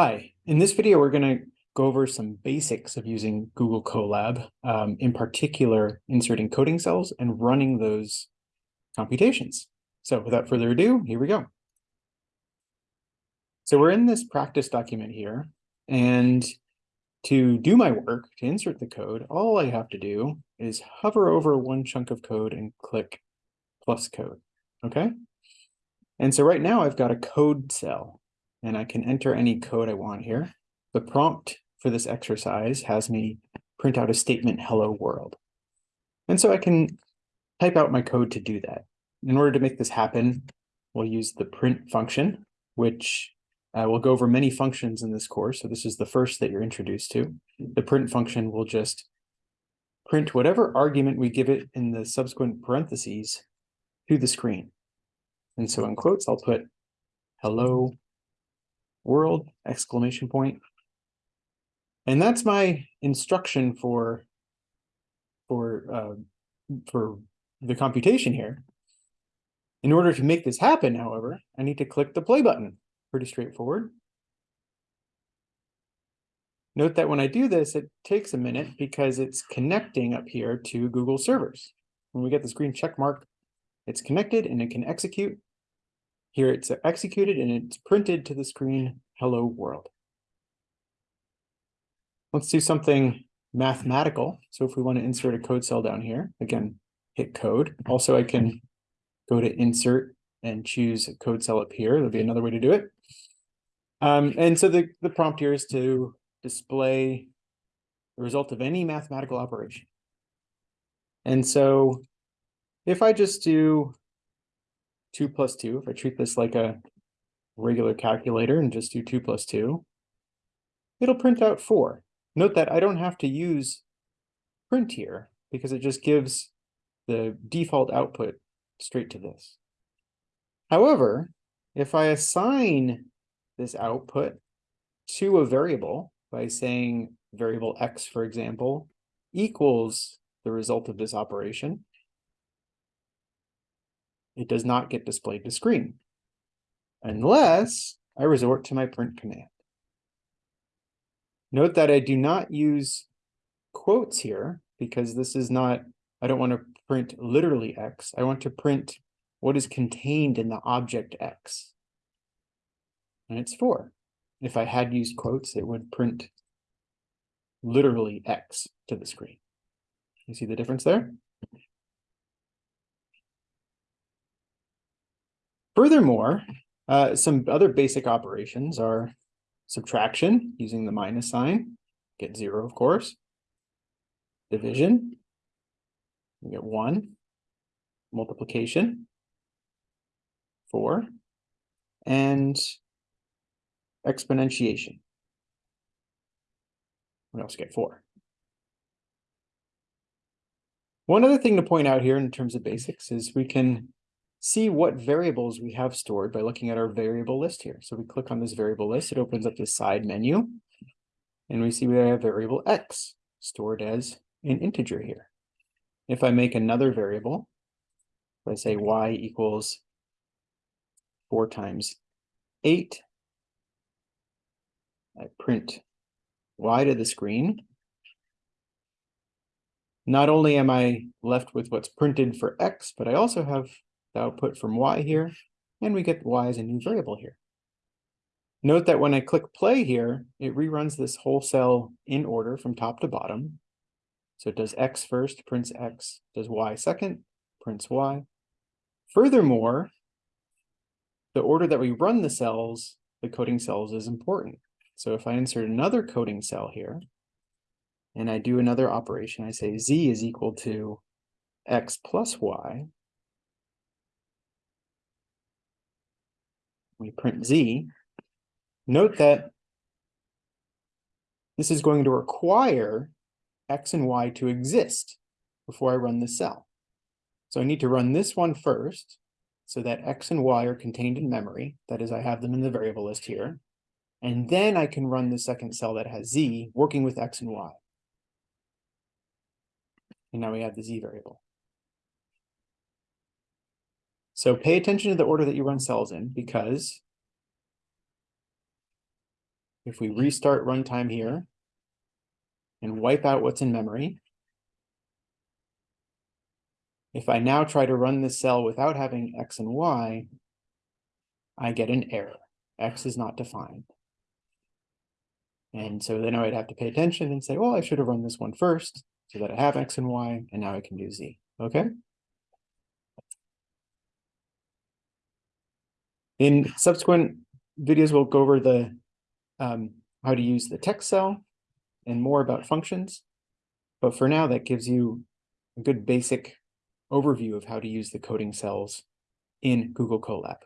Hi, in this video, we're going to go over some basics of using Google Colab, um, in particular, inserting coding cells and running those computations. So without further ado, here we go. So we're in this practice document here, and to do my work, to insert the code, all I have to do is hover over one chunk of code and click plus code, okay? And so right now I've got a code cell and I can enter any code I want here. The prompt for this exercise has me print out a statement, hello world. And so I can type out my code to do that. In order to make this happen, we'll use the print function, which uh, we'll go over many functions in this course. So this is the first that you're introduced to. The print function will just print whatever argument we give it in the subsequent parentheses to the screen. And so in quotes, I'll put hello world exclamation point. And that's my instruction for for uh, for the computation here. In order to make this happen, however, I need to click the play button. Pretty straightforward. Note that when I do this, it takes a minute because it's connecting up here to Google servers. When we get this green check mark, it's connected and it can execute. Here it's executed and it's printed to the screen, hello world. Let's do something mathematical. So if we want to insert a code cell down here, again, hit code. Also, I can go to insert and choose a code cell up here. There'll be another way to do it. Um, and so the, the prompt here is to display the result of any mathematical operation. And so if I just do two plus two, if I treat this like a regular calculator and just do two plus two, it'll print out four. Note that I don't have to use print here because it just gives the default output straight to this. However, if I assign this output to a variable by saying variable x, for example, equals the result of this operation, it does not get displayed to screen unless I resort to my print command. Note that I do not use quotes here because this is not, I don't want to print literally X. I want to print what is contained in the object X. And it's four. If I had used quotes, it would print literally X to the screen. You see the difference there? Furthermore, uh, some other basic operations are subtraction using the minus sign, get zero, of course. Division, we get one. Multiplication, four. And exponentiation. We also get four. One other thing to point out here in terms of basics is we can see what variables we have stored by looking at our variable list here. So we click on this variable list, it opens up this side menu, and we see we have variable x stored as an integer here. If I make another variable, I say y equals 4 times 8, I print y to the screen. Not only am I left with what's printed for x, but I also have the output from y here, and we get y as a new variable here. Note that when I click play here, it reruns this whole cell in order from top to bottom. So it does x first, prints x, does y second, prints y. Furthermore, the order that we run the cells, the coding cells, is important. So if I insert another coding cell here, and I do another operation, I say z is equal to x plus y, we print z, note that this is going to require x and y to exist before I run the cell. So I need to run this one first so that x and y are contained in memory. That is, I have them in the variable list here. And then I can run the second cell that has z working with x and y. And now we have the z variable. So pay attention to the order that you run cells in because if we restart runtime here and wipe out what's in memory, if I now try to run this cell without having X and Y, I get an error. X is not defined. And so then I'd have to pay attention and say, well, I should have run this one first so that I have X and Y, and now I can do Z. Okay. In subsequent videos, we'll go over the um, how to use the text cell and more about functions. But for now, that gives you a good basic overview of how to use the coding cells in Google Colab.